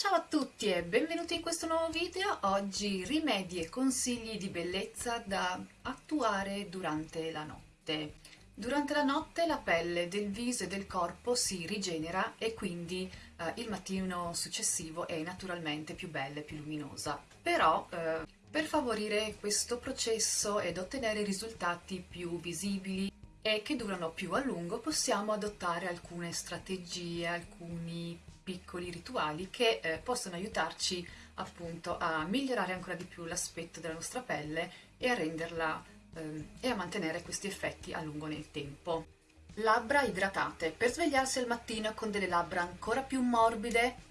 Ciao a tutti e benvenuti in questo nuovo video. Oggi rimedi e consigli di bellezza da attuare durante la notte. Durante la notte la pelle del viso e del corpo si rigenera e quindi eh, il mattino successivo è naturalmente più bella e più luminosa. Però eh, per favorire questo processo ed ottenere risultati più visibili e che durano più a lungo possiamo adottare alcune strategie, alcuni piccoli rituali che eh, possono aiutarci appunto a migliorare ancora di più l'aspetto della nostra pelle e a renderla eh, e a mantenere questi effetti a lungo nel tempo. Labbra idratate. Per svegliarsi al mattino con delle labbra ancora più morbide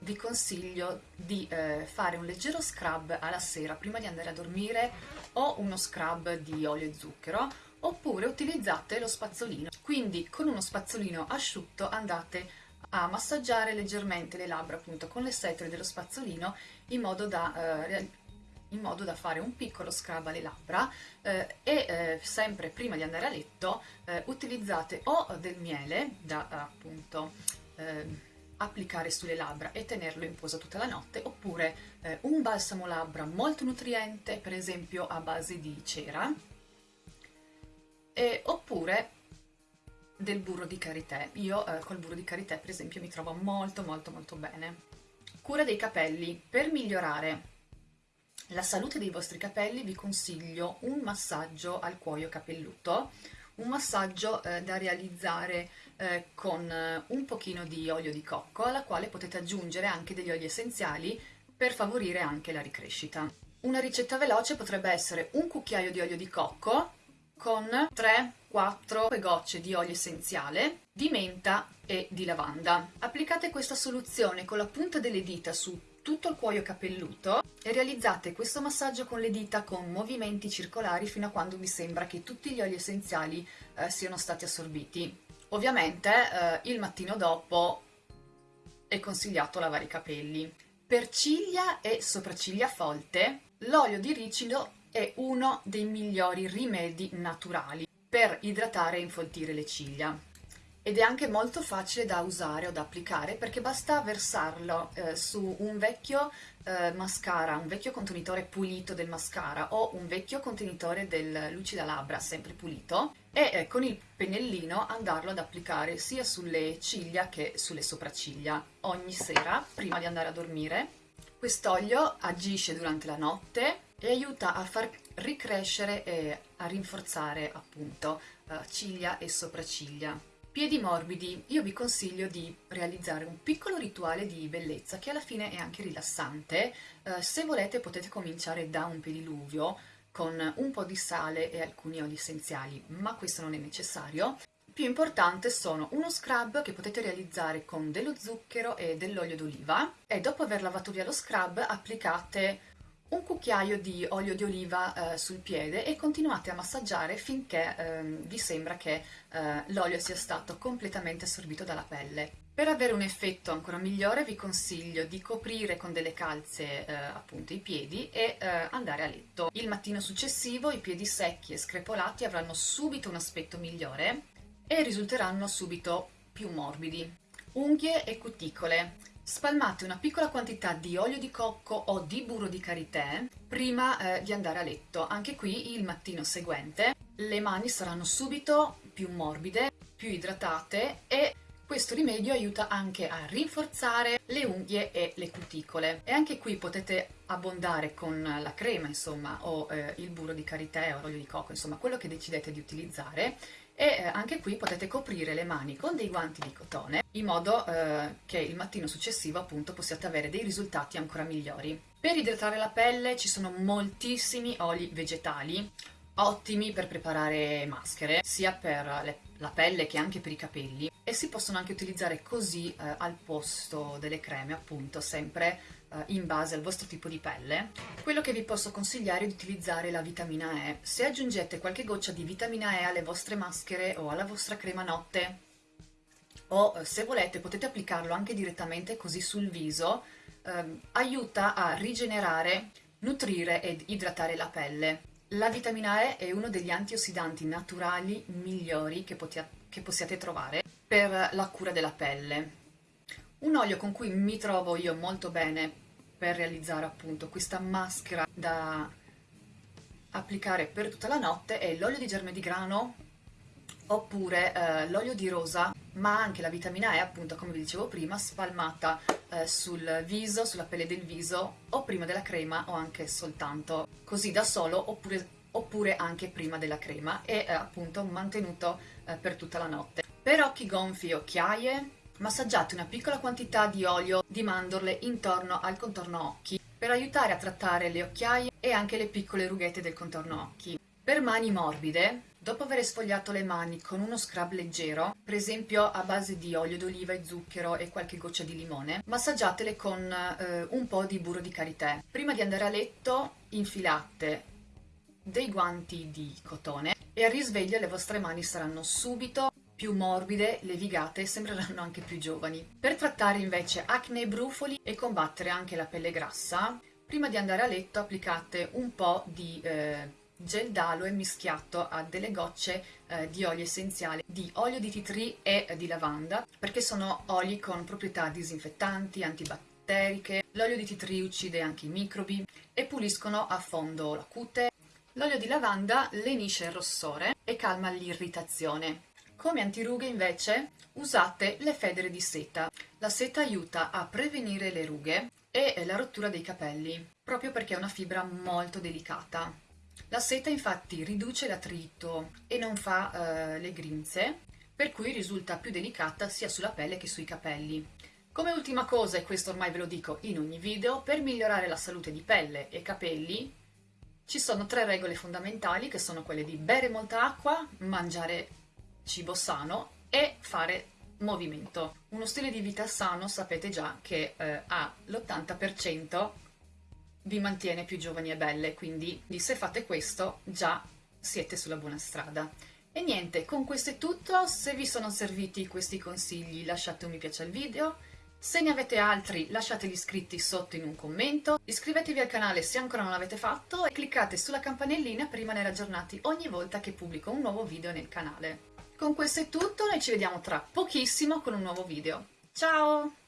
vi consiglio di eh, fare un leggero scrub alla sera prima di andare a dormire o uno scrub di olio e zucchero oppure utilizzate lo spazzolino. Quindi con uno spazzolino asciutto andate a massaggiare leggermente le labbra appunto con le setole dello spazzolino in modo da, eh, in modo da fare un piccolo scrub alle labbra eh, e eh, sempre prima di andare a letto eh, utilizzate o del miele da appunto ehm, applicare sulle labbra e tenerlo in posa tutta la notte oppure eh, un balsamo labbra molto nutriente per esempio a base di cera e, oppure del burro di karité. Io eh, col burro di karité per esempio mi trovo molto molto molto bene. Cura dei capelli. Per migliorare la salute dei vostri capelli vi consiglio un massaggio al cuoio capelluto, un massaggio eh, da realizzare eh, con eh, un pochino di olio di cocco alla quale potete aggiungere anche degli oli essenziali per favorire anche la ricrescita. Una ricetta veloce potrebbe essere un cucchiaio di olio di cocco con 3-4 gocce di olio essenziale, di menta e di lavanda. Applicate questa soluzione con la punta delle dita su tutto il cuoio capelluto e realizzate questo massaggio con le dita con movimenti circolari fino a quando vi sembra che tutti gli oli essenziali eh, siano stati assorbiti. Ovviamente eh, il mattino dopo è consigliato lavare i capelli. Per ciglia e sopracciglia folte, l'olio di ricino è uno dei migliori rimedi naturali per idratare e infoltire le ciglia ed è anche molto facile da usare o da applicare perché basta versarlo eh, su un vecchio eh, mascara, un vecchio contenitore pulito del mascara o un vecchio contenitore del lucida labbra sempre pulito e eh, con il pennellino andarlo ad applicare sia sulle ciglia che sulle sopracciglia ogni sera prima di andare a dormire. Quest'olio agisce durante la notte e aiuta a far ricrescere e a rinforzare appunto uh, ciglia e sopracciglia. Piedi morbidi, io vi consiglio di realizzare un piccolo rituale di bellezza che alla fine è anche rilassante. Uh, se volete potete cominciare da un pediluvio con un po' di sale e alcuni oli essenziali, ma questo non è necessario. Più importante sono uno scrub che potete realizzare con dello zucchero e dell'olio d'oliva e dopo aver lavato via lo scrub applicate un cucchiaio di olio di oliva eh, sul piede e continuate a massaggiare finché eh, vi sembra che eh, l'olio sia stato completamente assorbito dalla pelle. Per avere un effetto ancora migliore vi consiglio di coprire con delle calze eh, appunto i piedi e eh, andare a letto. Il mattino successivo i piedi secchi e screpolati avranno subito un aspetto migliore e risulteranno subito più morbidi. Unghie e cuticole. Spalmate una piccola quantità di olio di cocco o di burro di karité prima eh, di andare a letto. Anche qui il mattino seguente le mani saranno subito più morbide, più idratate e questo rimedio aiuta anche a rinforzare le unghie e le cuticole e anche qui potete abbondare con la crema insomma o eh, il burro di karité o l'olio di cocco insomma quello che decidete di utilizzare e eh, anche qui potete coprire le mani con dei guanti di cotone in modo eh, che il mattino successivo appunto possiate avere dei risultati ancora migliori. Per idratare la pelle ci sono moltissimi oli vegetali ottimi per preparare maschere sia per le, la pelle che anche per i capelli si possono anche utilizzare così eh, al posto delle creme appunto sempre eh, in base al vostro tipo di pelle. Quello che vi posso consigliare è di utilizzare la vitamina E. Se aggiungete qualche goccia di vitamina E alle vostre maschere o alla vostra crema notte o eh, se volete potete applicarlo anche direttamente così sul viso, ehm, aiuta a rigenerare, nutrire ed idratare la pelle. La vitamina E è uno degli antiossidanti naturali migliori che, che possiate trovare per la cura della pelle. Un olio con cui mi trovo io molto bene per realizzare appunto questa maschera da applicare per tutta la notte è l'olio di germe di grano oppure eh, l'olio di rosa ma anche la vitamina E appunto come vi dicevo prima spalmata eh, sul viso, sulla pelle del viso o prima della crema o anche soltanto così da solo oppure, oppure anche prima della crema e eh, appunto mantenuto eh, per tutta la notte. Per occhi gonfi e occhiaie Massaggiate una piccola quantità di olio di mandorle intorno al contorno occhi per aiutare a trattare le occhiaie e anche le piccole rughette del contorno occhi. Per mani morbide, dopo aver sfogliato le mani con uno scrub leggero, per esempio a base di olio d'oliva e zucchero e qualche goccia di limone, massaggiatele con eh, un po' di burro di karité. Prima di andare a letto infilate dei guanti di cotone e al risveglio le vostre mani saranno subito più morbide, levigate e sembreranno anche più giovani. Per trattare invece acne e brufoli e combattere anche la pelle grassa, prima di andare a letto applicate un po' di eh, gel d'aloe mischiato a delle gocce eh, di olio essenziale di olio di tree e di lavanda perché sono oli con proprietà disinfettanti, antibatteriche, l'olio di tree uccide anche i microbi e puliscono a fondo la cute. L'olio di lavanda lenisce il rossore e calma l'irritazione. Come antirughe invece usate le federe di seta. La seta aiuta a prevenire le rughe e la rottura dei capelli, proprio perché è una fibra molto delicata. La seta infatti riduce l'attrito e non fa eh, le grinze, per cui risulta più delicata sia sulla pelle che sui capelli. Come ultima cosa, e questo ormai ve lo dico in ogni video, per migliorare la salute di pelle e capelli ci sono tre regole fondamentali che sono quelle di bere molta acqua, mangiare cibo sano e fare movimento. Uno stile di vita sano sapete già che eh, ha l'80% vi mantiene più giovani e belle, quindi se fate questo già siete sulla buona strada. E niente, con questo è tutto, se vi sono serviti questi consigli lasciate un mi piace al video, se ne avete altri lasciateli iscritti sotto in un commento, iscrivetevi al canale se ancora non l'avete fatto e cliccate sulla campanellina per rimanere aggiornati ogni volta che pubblico un nuovo video nel canale. Con questo è tutto, noi ci vediamo tra pochissimo con un nuovo video. Ciao!